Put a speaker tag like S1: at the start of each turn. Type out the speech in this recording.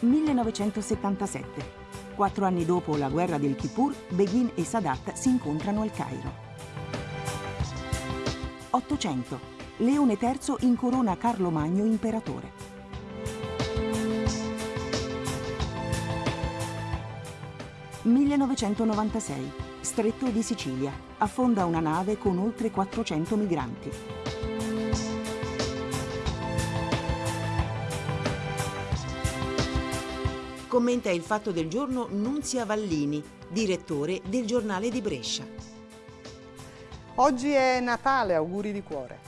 S1: 1977. Quattro anni dopo la guerra del Kippur, Begin e Sadat si incontrano al Cairo. 800. Leone III incorona Carlo Magno imperatore. 1996. Stretto di Sicilia. Affonda una nave con oltre 400 migranti. Commenta il fatto del giorno Nunzia Vallini, direttore del giornale di Brescia.
S2: Oggi è Natale, auguri di cuore.